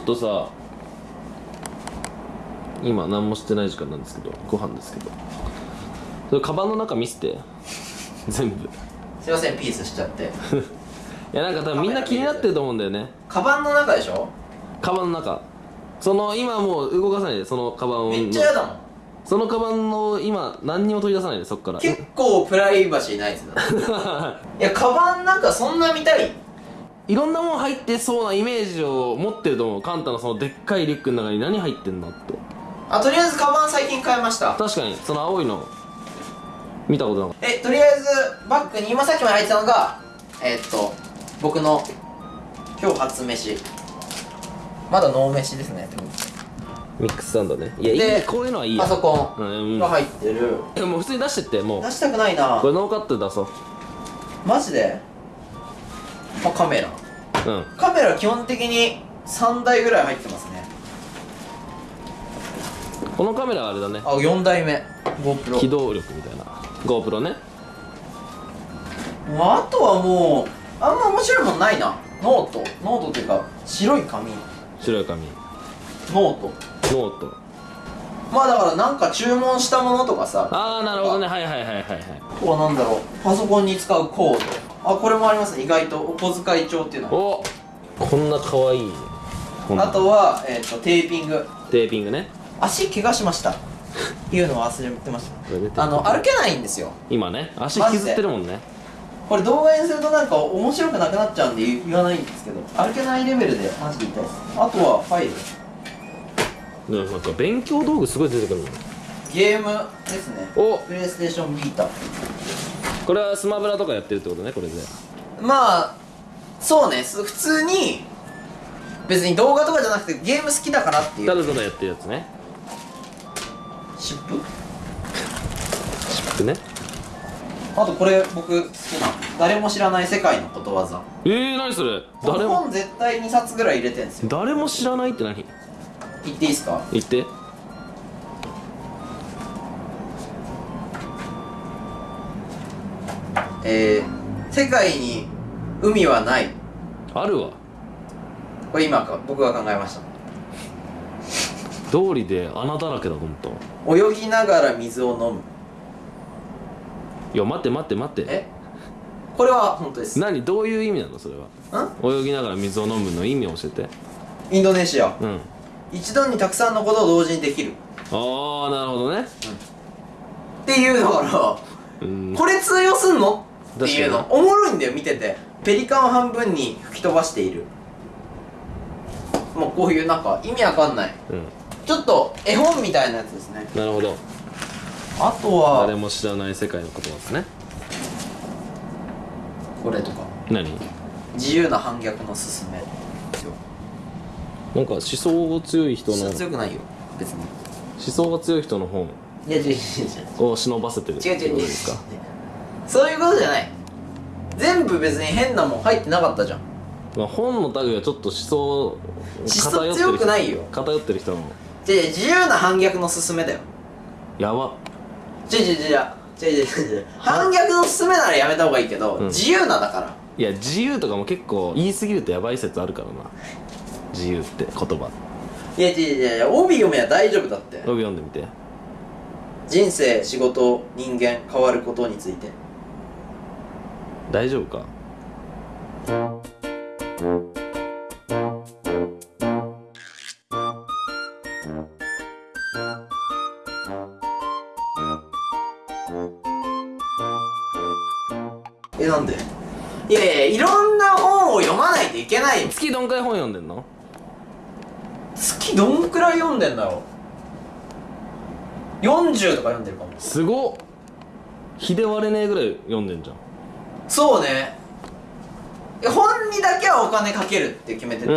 とさ今何もしてない時間なんですけどご飯ですけど。それカバンの中見せて。全部。いすいませんピースしちゃって。やなんか多分みんな気になってると思うんだよね。カバンの中でしょ？カバンの中。その今もう動かさないでそのカバンを。めっちゃ嫌だもん。そのカバンの今何にも取り出さないでそっから。結構プライバシーないですねいやカバンなんかそんな見たい？いろんなもん入ってそうなイメージを持ってると思う。カンタのそのでっかいリュックの中に何入ってんだって。あとりあえずカバン最近買いました。確かにその青いの。見たことなかっえとりあえずバッグに今さっきまで入ってたのがえーっと僕の今日初飯。まだノー飯ですね。たミックスサンドね。いやいでいこういうのはいいや。パソコうん。ンが入ってる、えもう普通に出してってもう。出したくないな。これノーカットで出そうマジで、まあ、カメラ。うん。カメラ基本的に3台ぐらい入ってますね。このカメラはあれだね。あ4台目。機 GoPro 動力みたいな。GoPro ね。あとはもうあんま面白いもんないな。ノート。ノートっていうか白い紙。白い紙。ノート。ノート。まあだからなんか注文したものとかさ。ああなるほどね。はいはいはいはいはい。あとはなんだろう。パソコンに使うコードあこれもありますね。意外と。お小遣い帳っていうの。がおこんな可愛い。こんな。あとは、えー、とテーピング。テーピングね。足怪我しました。っていうのを忘れてました。あの歩けないんですよ。今ね足削ってるもんね。これ動画にするとなんか面白くなくなっちゃうんで言言わないんですけど歩けないレベルでマジで痛いです。あとはファイル。なんか勉強道具すごい出てくるもんゲームですね。お。プレイステーションビータこれはスマブラとかやってるってことねこれで。まあそうね。す普通に別に動画とかじゃなくてゲーム好きだからっていう。ただただやってるやつね。湿布シップね。あとこれ僕好きな誰も知らない世界のことわざ。えー、何それ？誰も。本絶対2冊ぐらい入れてんですよ。誰も知らないって何？言っていいですか？言ってえー、世界に海はない。あるわ。これ今か僕が考えました。道理で穴だらけだと思ったわ泳ぎながら水を飲む。いや待って待って待って。え？これは本当です。ん何？どういう意味なのそれは？泳ぎながら水を飲むの意味を教えて。インドネシア。うん。一度にたくさんのことを同時にできる。ああなるほどね。っていうだからうん。これ通用すんの？っていうの。確おもろいんだよ見てて。ペリカンを半分に吹き飛ばしている。もうこういうなんか意味わかんない。うん。ちょっと絵本みたいなやつですね。なるほど。あとは誰も知らない世界のことですね。これとか。何？自由な反逆のすすめ。なんか思想が強い人の思強くないよ別に。想が強い人の本いや違う違う違う。を忍ばせてるって違う違う違う。ことですかそういうことじゃない。全部別に変なもん入ってなかったじゃん。まあ本の類はちょっと思想思想強くないよ。偏ってる人の違う違う自由な反逆のすすめだよ。やば。違う違う違う違う違う違う違う反逆のすすめならやめた方がいいけど、うん。自由なだから。いや自由とかも結構言い過ぎるとやばい説あるからな。自由って言葉。いや違う違う違う帯読めば大丈夫だって。読んでみて。人生仕事人間変わることについて大丈夫か？えなんで？いやいやいろんな本を読まないといけないよ。月どんくらい本読んでんの？月どんくらい読んでんだろう40とか読んでるかも。すごっ。日で割れねえぐらい読んでんじゃんそうね。本にだけはお金かけるって決めてて、